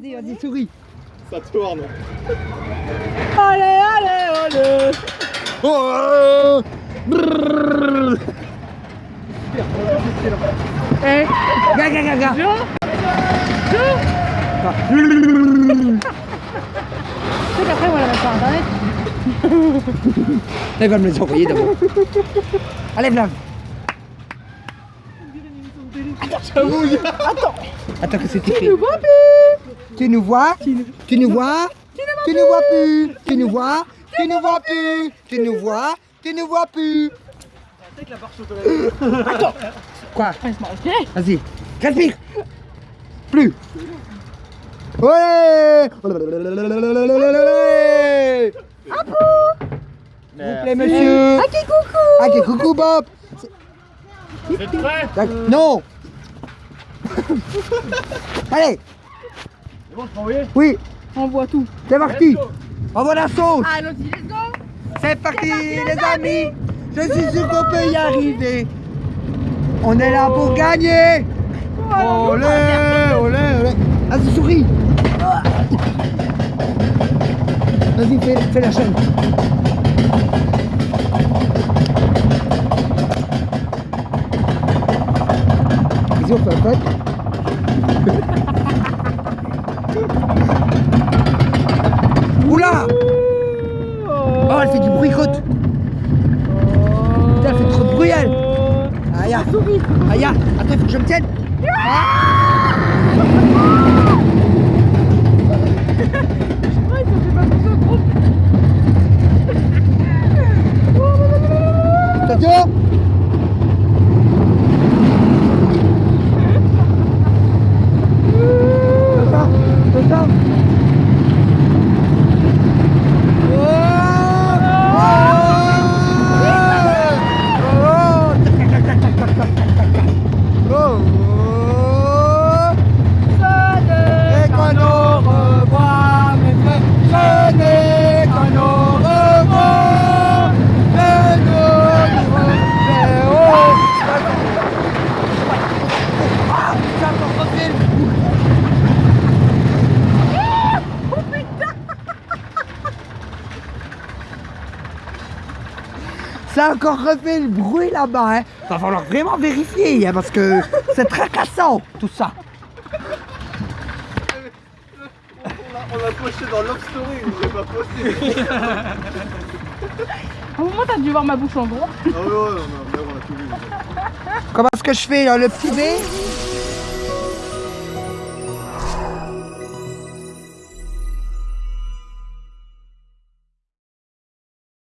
Vas-y, vas-y, souris. Ça tourne. Allez, allez, allez Oh. Eh, Ga, ga, ga, ga. viens Viens Tu sais qu'après, on va la mettre sur internet. Elle va me les envoyer d'abord. Allez, Vlad. Attends, Attends que c'est écrit. Tu nous vois? Tu nous vois? Tu nous vois plus? Tu nous vois? Tu nous vois plus? Tu nous vois? Tu nous vois plus? Attends. Quoi? Vas-y, respire. Plus. Ouais. S'il vous plaît, monsieur. Ok, coucou. Ok, coucou, Bob. Vous êtes prêts? Non. Allez C'est bon, je peux envoyer Oui, On voit tout. c'est parti. Envoie la sauce. Allons-y, let's go. C'est parti, les amis. Je suis sûr qu'on peut y arriver. On est là pour gagner. Olé, olé, olé. Vas-y, souris. Vas-y, fais, fais la chaîne. Vas-y, on fait un pote. Oula! Oh, elle fait du bruit, côte. Putain, elle fait trop de bruit, elle. Aïe, aïe, aïe, attends, il faut que je me tienne. Attention C'est ça, c'est ça Et qu'on nous revoit, mes frères, ce n'est qu'on nous revoit, que nous reverrons. Ah, ça me refait le coup. Ça a encore refait le bruit là-bas, hein. Va falloir vraiment vérifier, hein, parce que c'est tracassant, tout ça. On l'a posté dans Love Story, j'ai pas posté. Au moment, t'as dû voir ma bouche en gros. Ah ouais, ouais, on a, on a tout vu. Comment est-ce que je fais, là, le petit B?